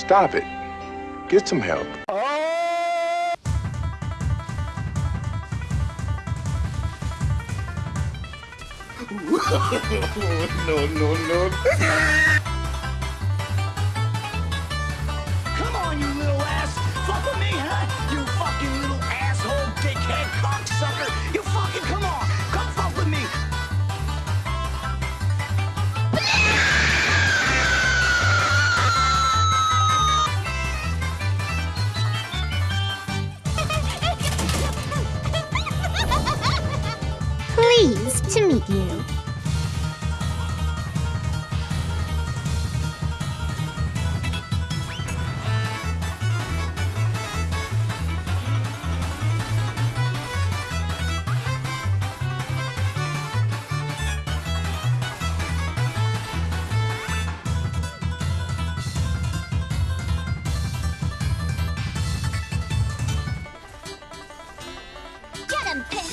Stop it. Get some help. no, no, no. You. Get him, pig!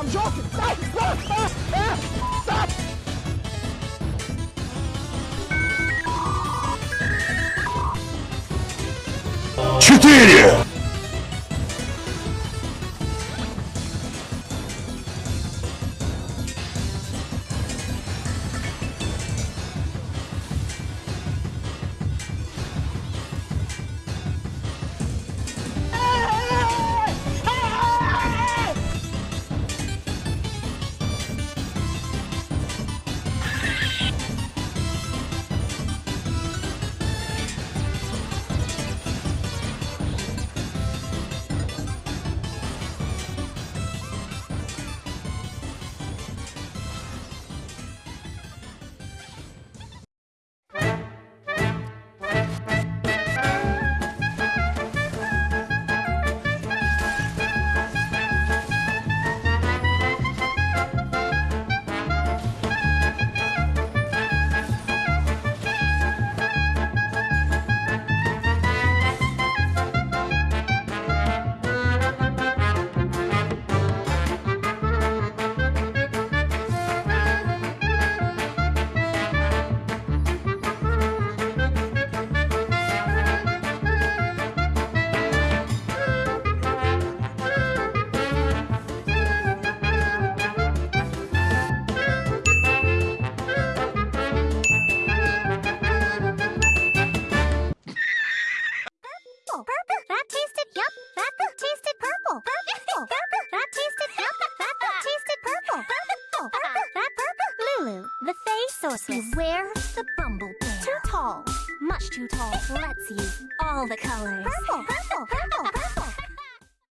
I'm joking. Stop! Stop! Stop! Stop! Четыре! Sorceress. Beware the bumblebee. Too tall. Much too tall. Let's use All the colors. purple. Purple. Purple. Purple.